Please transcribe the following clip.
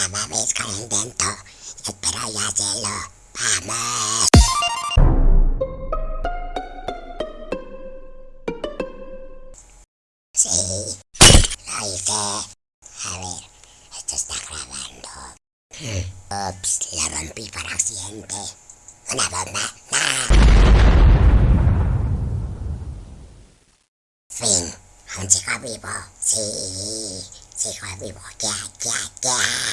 Dame vez con el intento. Espero yo hacerlo. ¡Vamos! Sí, lo hice. A ver, esto está grabando. Ups, la rompí por accidente. Una bomba. ¡Ah! Fin. Aún sigo vivo. Sí, sigo vivo. Ya, ya, ya.